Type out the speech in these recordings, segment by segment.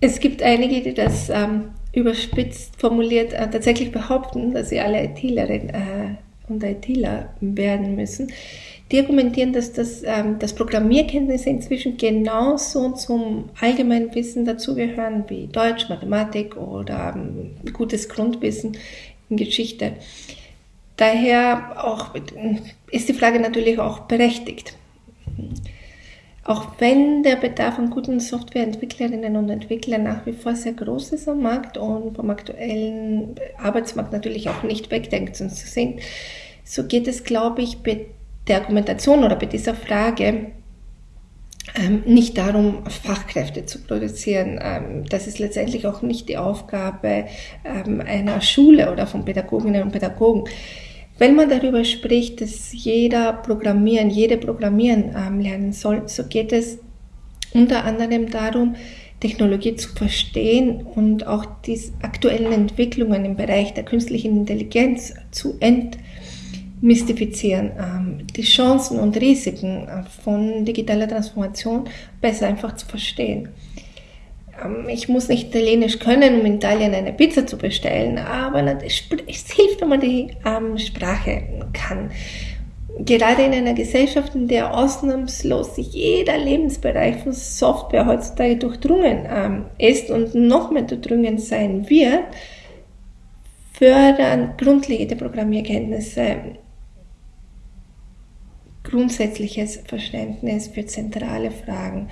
Es gibt einige, die das ähm, überspitzt formuliert äh, tatsächlich behaupten, dass sie alle ITlerin äh, und ITler werden müssen. Die argumentieren, dass das, ähm, dass Programmierkenntnisse inzwischen genauso zum allgemeinen Wissen dazugehören wie Deutsch, Mathematik oder ähm, gutes Grundwissen in Geschichte. Daher auch, ist die Frage natürlich auch berechtigt. Auch wenn der Bedarf an guten Softwareentwicklerinnen und Entwicklern nach wie vor sehr groß ist am Markt und vom aktuellen Arbeitsmarkt natürlich auch nicht wegdenkt zu sind, so geht es, glaube ich, bei der Argumentation oder bei dieser Frage ähm, nicht darum, Fachkräfte zu produzieren. Ähm, das ist letztendlich auch nicht die Aufgabe ähm, einer Schule oder von Pädagoginnen und Pädagogen. Wenn man darüber spricht, dass jeder programmieren, jede programmieren ähm, lernen soll, so geht es unter anderem darum, Technologie zu verstehen und auch die aktuellen Entwicklungen im Bereich der künstlichen Intelligenz zu entmystifizieren, ähm, die Chancen und Risiken äh, von digitaler Transformation besser einfach zu verstehen. Ähm, ich muss nicht Italienisch können, um in Italien eine Pizza zu bestellen, aber es hilft, wenn man die ähm, Sprache kann. Gerade in einer Gesellschaft, in der ausnahmslos jeder Lebensbereich von Software heutzutage durchdrungen ähm, ist und noch mehr durchdrungen sein wird, fördern grundlegende Programmierkenntnisse grundsätzliches Verständnis für zentrale Fragen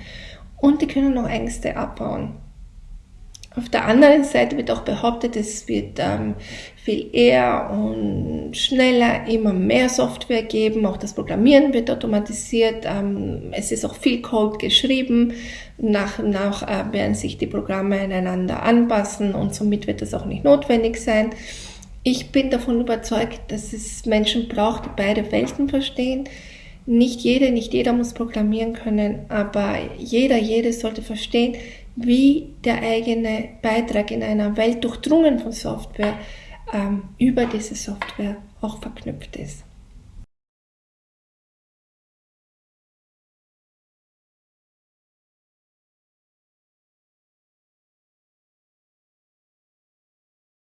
und die können auch Ängste abbauen. Auf der anderen Seite wird auch behauptet, es wird ähm, viel eher und schneller immer mehr Software geben. Auch das Programmieren wird automatisiert. Ähm, es ist auch viel Code geschrieben. Nach und nach äh, werden sich die Programme einander anpassen und somit wird es auch nicht notwendig sein. Ich bin davon überzeugt, dass es Menschen braucht, die beide Welten verstehen nicht jede, nicht jeder muss programmieren können, aber jeder, jede sollte verstehen, wie der eigene Beitrag in einer Welt durchdrungen von Software ähm, über diese Software auch verknüpft ist.